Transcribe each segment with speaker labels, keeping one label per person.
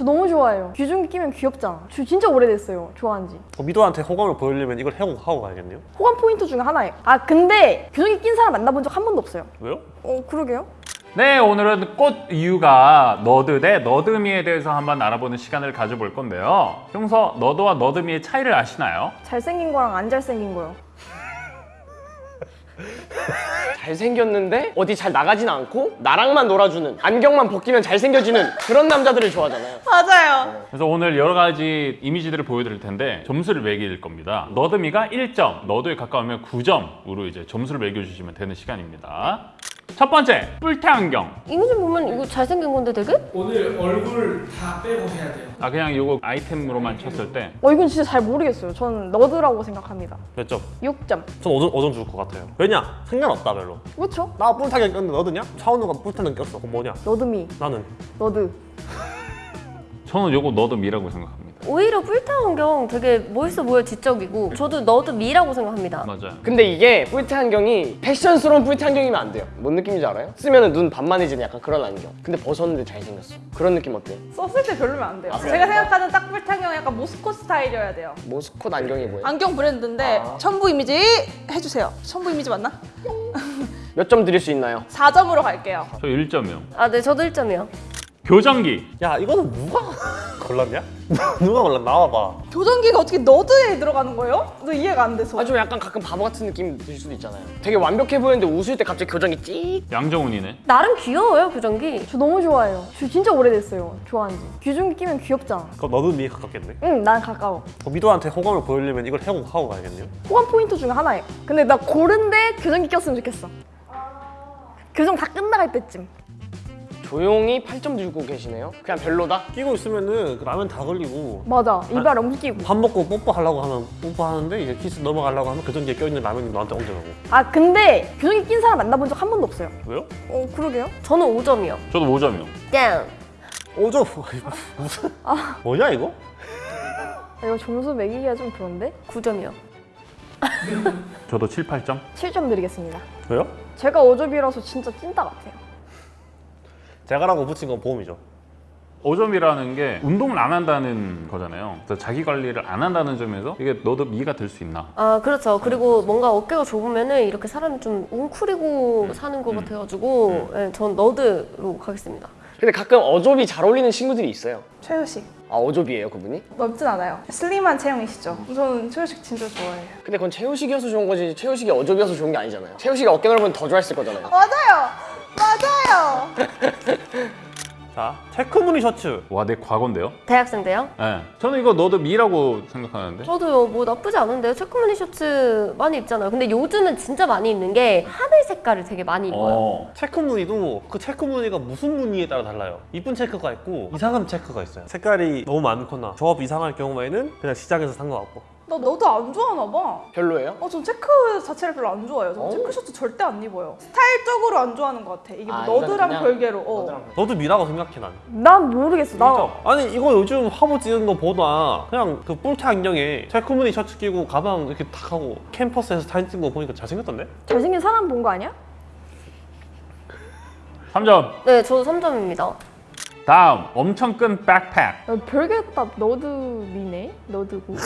Speaker 1: 저 너무 좋아해요. 귀중기 끼면 귀엽잖아. 저 진짜 오래됐어요. 좋아한 지.
Speaker 2: 어, 미도한테 호감을 보이려면 이걸 해고 가야겠네요.
Speaker 1: 호감 포인트 중에 하나예요. 아 근데 귀중기 낀 사람 만나본 적 한 번도 없어요.
Speaker 2: 왜요?
Speaker 1: 어 그러게요.
Speaker 3: 네, 오늘은 꽃 이유가 너드 대 너드미에 대해서 한번 알아보는 시간을 가져볼 건데요. 평소 너드와 너드미의 차이를 아시나요?
Speaker 1: 잘생긴 거랑 안 잘생긴 거요.
Speaker 4: 잘생겼는데 어디 잘 나가진 않고 나랑만 놀아주는 안경만 벗기면 잘생겨지는 그런 남자들을 좋아하잖아요
Speaker 1: 맞아요.
Speaker 3: 그래서 오늘 여러 가지 이미지들을 보여드릴 텐데 점수를 매길 겁니다. 너드미가 1점, 너드에 가까우면 9점으로 이제 점수를 매겨주시면 되는 시간입니다. 첫 번째, 뿔테 안경.
Speaker 5: 이미지 보면 이거 잘생긴 건데 되게?
Speaker 6: 오늘 얼굴 다 빼고 해야 돼요.
Speaker 3: 아 그냥 이거 아이템으로만 쳤을 때
Speaker 1: 어 이건 진짜 잘 모르겠어요. 저는 너드라고 생각합니다.
Speaker 2: 몇 점?
Speaker 1: 6점.
Speaker 2: 전 5점, 5점 줄 것 같아요. 왜냐? 상관없다 별로.
Speaker 1: 그렇죠?
Speaker 2: 나 뿔타게 꼈는데 너드냐? 차은우가 뿔타는 꼈어. 그럼 뭐냐?
Speaker 1: 너드미,
Speaker 2: 나는
Speaker 1: nerd.
Speaker 3: 저는 이거 nerd미라고 생각합니다.
Speaker 5: 오히려 뿔테 안경 되게 멋있어 보여 지적이고 저도 nerd미라고 생각합니다.
Speaker 3: 맞아요.
Speaker 4: 근데 이게 뿔테 안경이 패션스러운 뿔테 안경이면 안 돼요 뭔 느낌인지 알아요? 쓰면 눈 반만해지는 약간 그런 안경 근데 벗었는데 잘생겼어 그런 느낌 어때요?
Speaker 7: 썼을 때 별로면 안 돼요.
Speaker 4: 아, 그래요?
Speaker 7: 제가 생각하는 딱 뿔테 안경 약간 모스콧 스타일이어야 돼요.
Speaker 4: 모스콧 안경이 뭐예요?
Speaker 7: 안경 브랜드인데
Speaker 4: 아.
Speaker 7: 첨부 이미지 해주세요. 첨부 이미지 맞나?
Speaker 4: 몇 점 드릴 수 있나요?
Speaker 7: 4점으로 갈게요.
Speaker 3: 저 1점이요.
Speaker 5: 아, 네, 저도 1점이요.
Speaker 3: 교정기.
Speaker 2: 야 이거는 누가 골랐냐? 누가 골랐? 나와봐.
Speaker 7: 교정기가 어떻게 너드에 들어가는 거예요? 너 이해가 안 돼서.
Speaker 4: 아 좀 약간 가끔 바보 같은 느낌 들 수도 있잖아요 되게 완벽해 보이는데 웃을 때 갑자기 교정이 찍
Speaker 3: 양정훈이네.
Speaker 5: 나름 귀여워요, 교정기.
Speaker 1: 저 너무 좋아해요. 저 진짜 오래됐어요. 좋아한 지. 귀중기 끼면 귀엽잖아.
Speaker 2: 그럼 너도 미에 가깝겠네.
Speaker 1: 응, 난 가까워.
Speaker 2: 어, 미도한테 호감을 보이려면 이걸 해고 가야겠네요.
Speaker 1: 호감 포인트 중에 하나예요. 근데 나 고른데 교정기 꼈으면 좋겠어. 교정 다 끝나갈 때쯤.
Speaker 4: 조용히 8점 주고 계시네요 그냥 별로다?
Speaker 2: 끼고 있으면은 그 라면 다 걸리고
Speaker 1: 맞아. 이발 엄기고.
Speaker 2: 밥 먹고 뽀뽀하려고 하면 뽀뽀하는데 이제 키스 넘어가려고 하면 그 전기에 껴있는 라면이 너한테 얹어가고
Speaker 1: 아 근데 교정기 낀 사람 만나본 적 한 번도 없어요.
Speaker 2: 왜요?
Speaker 1: 어 그러게요.
Speaker 5: 저는 5점이요.
Speaker 3: 저도 5점이요.
Speaker 5: 땡.
Speaker 2: 오죠 무슨 뭐냐 이거?
Speaker 1: 아, 이거 점수 매기기가 좀 그런데?
Speaker 5: 9점이요.
Speaker 3: 저도 7, 8점.
Speaker 1: 7점 드리겠습니다.
Speaker 2: 왜요?
Speaker 1: 제가 5점이라서 진짜 찐따 같아요.
Speaker 2: 제가라고 붙인 건 보험이죠.
Speaker 3: 5점이라는 게 운동을 안 한다는 거잖아요. 그래서 자기 관리를 안 한다는 점에서 이게 너도 미가 될 수 있나?
Speaker 5: 아, 그렇죠. 그리고 뭔가 어깨가 좁으면은 이렇게 사람이 좀 웅크리고 사는 것 같아가지고 네, 전 너드로 가겠습니다.
Speaker 4: 근데 가끔 어조비 잘 어울리는 친구들이 있어요
Speaker 7: 최효식.
Speaker 4: 아 어조비예요 그분이?
Speaker 7: 넓진 않아요. 슬림한 체형이시죠? 저는 최효식 진짜 좋아해요.
Speaker 4: 근데 그건 채우식이어서 좋은 거지 채우식이 어조비여서 좋은 게 아니잖아요 채우식이 어깨 넓으면 더 좋아했을 거잖아요
Speaker 7: 맞아요. 맞아요.
Speaker 2: 자 체크무늬 셔츠.
Speaker 3: 와, 내 과거인데요?
Speaker 5: 대학생 때요?
Speaker 3: 네. 저는 이거 너도 미라고 생각하는데.
Speaker 5: 저도요 뭐 나쁘지 않은데요 체크무늬 셔츠 많이 입잖아요 근데 요즘은 진짜 많이 입는 게 하늘 색깔을 되게 많이 입어요
Speaker 3: 어.
Speaker 2: 체크무늬도 그 체크무늬가 무슨 무늬에 따라 달라요. 이쁜 체크가 있고 이상한 체크가 있어요. 색깔이 너무 많거나 조합 이상할 경우에는 그냥 시장에서 산거 같고.
Speaker 7: 너 너도 안 좋아하나 봐.
Speaker 4: 별로예요?
Speaker 7: 어, 전 체크 자체를 별로 안 좋아해요. 전
Speaker 4: 어?
Speaker 7: 체크 셔츠 절대 안 입어요. 스타일적으로 안 좋아하는 것 같아. 이게 뭐
Speaker 4: 아,
Speaker 7: 너드랑 별개로. 어.
Speaker 4: 너드랑
Speaker 2: 너도 미라고 생각해 난.
Speaker 1: 난 모르겠어. 나
Speaker 2: 아니 이거 요즘 화보 찍은 거 보다 그냥 그 뿔테 안경에 체크무늬 셔츠 끼고 가방 이렇게 탁 하고 캠퍼스에서 사진 찍은 거 보니까 잘생겼던데?
Speaker 1: 잘생긴 사람 본 거 아니야?
Speaker 3: 3점.
Speaker 5: 네 저도 3점입니다
Speaker 3: 다음, 엄청 큰 백팩.
Speaker 1: 야, 별게 다 너드미네? 너드고.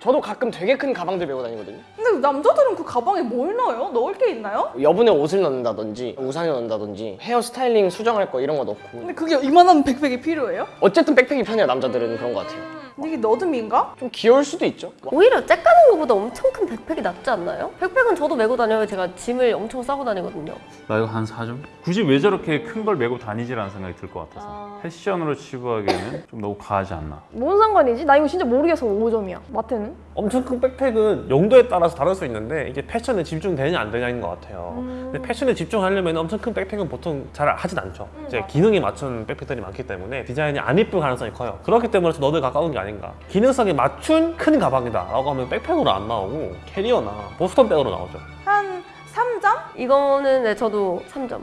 Speaker 4: 저도 가끔 되게 큰 가방들 메고 다니거든요
Speaker 7: 근데 남자들은 그 가방에 뭘 넣어요? 넣을 게 있나요?
Speaker 4: 여분의 옷을 넣는다든지 우산을 넣는다든지 헤어 스타일링 수정할 거 이런 거 넣고
Speaker 7: 근데 그게 이만한 백팩이 필요해요?
Speaker 4: 어쨌든 백팩이 편해요 남자들은 그런 거 같아요
Speaker 7: 이게 너드미인가?
Speaker 4: 좀 귀여울 수도 있죠
Speaker 5: 오히려 쪼끄만 것보다 엄청 큰 백팩이 낫지 않나요? 백팩은 저도 메고 다녀요 제가 짐을 엄청 싸고 다니거든요
Speaker 3: 나 이거 한 4점? 굳이 왜 저렇게 큰 걸 메고 다니지라는 생각이 들 것 같아서.
Speaker 5: 아.
Speaker 3: 패션으로 치부하기에는 좀 너무 과하지 않나.
Speaker 1: 뭔 상관이지? 나 이거 진짜 모르겠어. 5점이야. 마태는?
Speaker 2: 엄청 큰 백팩은 용도에 따라서 다를 수 있는데 이게 패션에 집중되냐 안 되냐인 것 같아요. 근데 패션에 집중하려면 엄청 큰 백팩은 보통 잘 하진 않죠. 이제 기능에 맞춘 백팩들이 많기 때문에 디자인이 안 이쁠 가능성이 커요. 그렇기 때문에 nerd에 가까운 게 아닌가. 기능성에 맞춘 큰 가방이다 라고 하면 백팩으로 안 나오고 캐리어나 보스턴 백으로 나오죠.
Speaker 7: 한 3점?
Speaker 5: 이거는 네, 저도 3점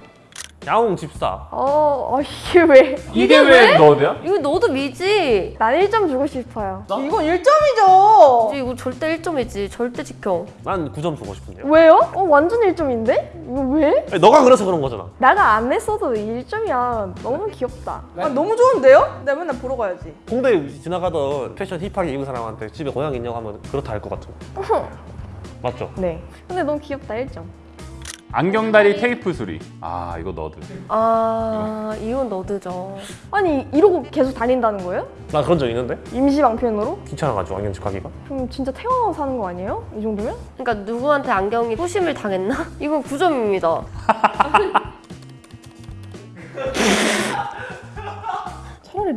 Speaker 2: 야옹 집사.
Speaker 1: 어, 어 이게 왜?
Speaker 3: 이게 왜 너드야?
Speaker 5: 이거 너도 미지.
Speaker 1: 난 1점 주고 싶어요.
Speaker 7: 이건 1점이죠.
Speaker 5: 이거 절대 1점이지. 절대 지켜.
Speaker 2: 난 9점 주고 싶은데요.
Speaker 1: 왜요? 어 완전 1점인데? 이거 왜?
Speaker 2: 아니, 너가 그래서 그런 거잖아.
Speaker 1: 나가 안 했어도 1점이야. 너무 귀엽다.
Speaker 7: 아, 너무 좋은데요? 내가 맨날 보러 가야지.
Speaker 2: 홍대 지나가던 패션 힙하게 입은 사람한테 집에 고양이 있냐고 하면 그렇다 할 것 같은 거. 맞죠?
Speaker 1: 네. 근데 너무 귀엽다 1점.
Speaker 3: 안경다리 테이프 수리. 아 이거 너드.
Speaker 5: 아, 이건 너드죠.
Speaker 1: 아니 이러고 계속 다닌다는 거예요?
Speaker 2: 나 그런 적 있는데
Speaker 1: 임시 방편으로?
Speaker 2: 귀찮아가지고 안경집 가기가.
Speaker 1: 그럼 진짜 태어나서 사는 거 아니에요? 이 정도면?
Speaker 5: 그러니까 누구한테 안경이 소심을 당했나? 이건 9점입니다.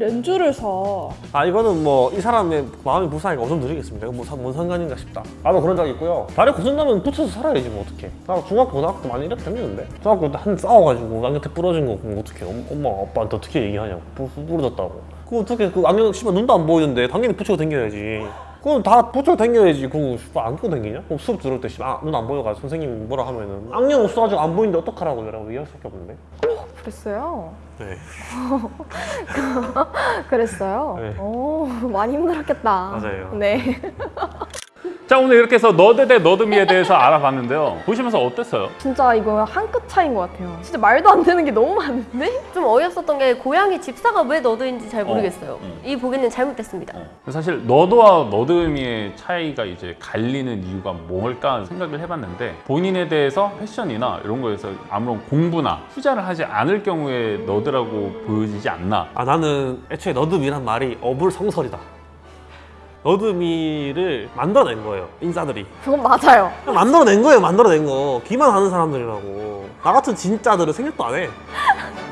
Speaker 7: 렌즈를 사.
Speaker 2: 아 이거는 뭐 이 사람의 마음이 불쌍하니까 5점 드리겠습니다. 이거 뭐, 사- 뭔 상관인가 싶다. 나도 그런 적 있고요. 다리 고친다면 붙여서 살아야지 뭐 어떡해. 나 중학교 고등학교 많이 이렇게 다녔는데 중학교 때 한 싸워가지고 안경 테 부러진 거 그럼 어떡해. 엄- 엄마 아빠한테 어떻게 얘기하냐고 부, 부러졌다고. 그 어떻게 그 안경 씨발 눈도 안 보이는데 당연히 붙이고 다녀야지. 그럼 다 붙이고 다녀야지. 그거 안 끼고 다니냐? 그럼 수업 들을 때 아, 눈 안 보여가지고 선생님이 뭐라 하면은 안경 없어가지고 안 보이는데 어떡하라고 이라고 얘기할 수밖에 없는데.
Speaker 1: 그랬어요.
Speaker 2: 네.
Speaker 1: 그랬어요.
Speaker 2: 네.
Speaker 1: 오 많이 힘들었겠다.
Speaker 2: 맞아요.
Speaker 1: 네.
Speaker 3: 자 오늘 이렇게 해서 너드 대 너드미에 대해서 알아봤는데요. 보시면서 어땠어요?
Speaker 1: 진짜 이거 한 끗 차이인 것 같아요. 진짜 말도 안 되는 게 너무 많은데?
Speaker 5: 좀 어이없었던 게 고양이 집사가 왜 너드인지 잘 모르겠어요.
Speaker 3: 음.
Speaker 5: 이 보기는 잘못됐습니다.
Speaker 3: 사실 너드와 너드미의 차이가 이제 갈리는 이유가 뭘까 생각을 해봤는데 본인에 대해서 패션이나 이런 거에서 아무런 공부나 투자를 하지 않을 경우에 너드라고 보여지지 않나
Speaker 2: 아 나는 애초에 너드미란 말이 어불성설이다. nerd미를 만들어낸 거예요 인싸들이.
Speaker 1: 그건 맞아요.
Speaker 2: 만들어낸 거예요 만들어낸 거. 기만 하는 사람들이라고. 나 같은 진짜들은 생각도 안해.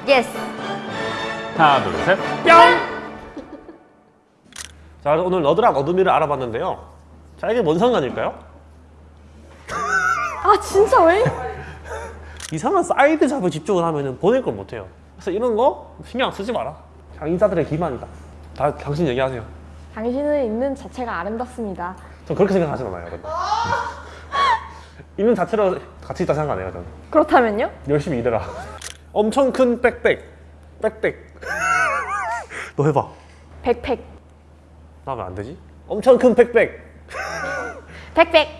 Speaker 5: yes.
Speaker 3: 하나 둘셋.
Speaker 2: 자 오늘 nerd랑 nerd미를 알아봤는데요. 자 이게 뭔 상관일까요?
Speaker 1: 아 진짜 왜?
Speaker 2: 이상한 side job에 집중을 하면 보낼 걸 못해요. 그래서 이런 거 신경 쓰지 마라. 그냥 인싸들의 기만이다. 다 당신 얘기하세요
Speaker 1: 당신은 있는 자체가 아름답습니다.
Speaker 2: 전 그렇게 생각하진 않아요. 있는 자체로 가치 있다 생각 안 해요 저는
Speaker 1: 그렇다면요?
Speaker 2: 열심히 일해라. 엄청 큰 백백. 백백. 너 해봐.
Speaker 1: 백팩.
Speaker 2: 나왜안 되지? 엄청 큰 백백.
Speaker 1: 백백.